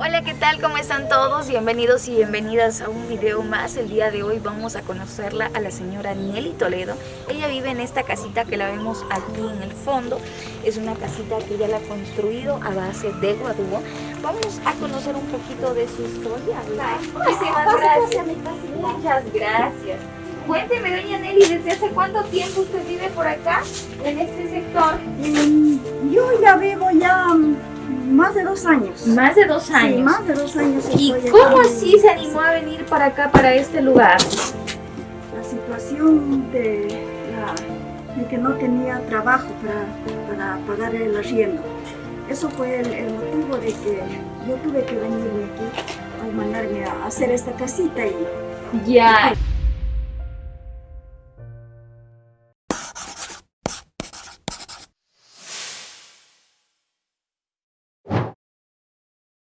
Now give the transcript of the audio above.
Hola, ¿qué tal? ¿Cómo están todos? Bienvenidos y bienvenidas a un video más. El día de hoy vamos a conocerla a la señora Nelly Toledo. Ella vive en esta casita que la vemos aquí en el fondo. Es una casita que ella la ha construido a base de guadúo. Vamos a conocer un poquito de su historia. Muchísimas gracias. Muchas gracias. Cuénteme, doña Nelly, ¿desde hace cuánto tiempo usted vive por acá, en este sector? Mm, Yo dos años. Más de dos años. Sí, más de dos años. ¿Y cómo así se animó a venir para acá, para este lugar? La situación de, la- de que no tenía trabajo para, para pagar el arriendo. Eso fue el, el motivo de que yo tuve que venirme aquí a mandarme a hacer esta casita y Ya.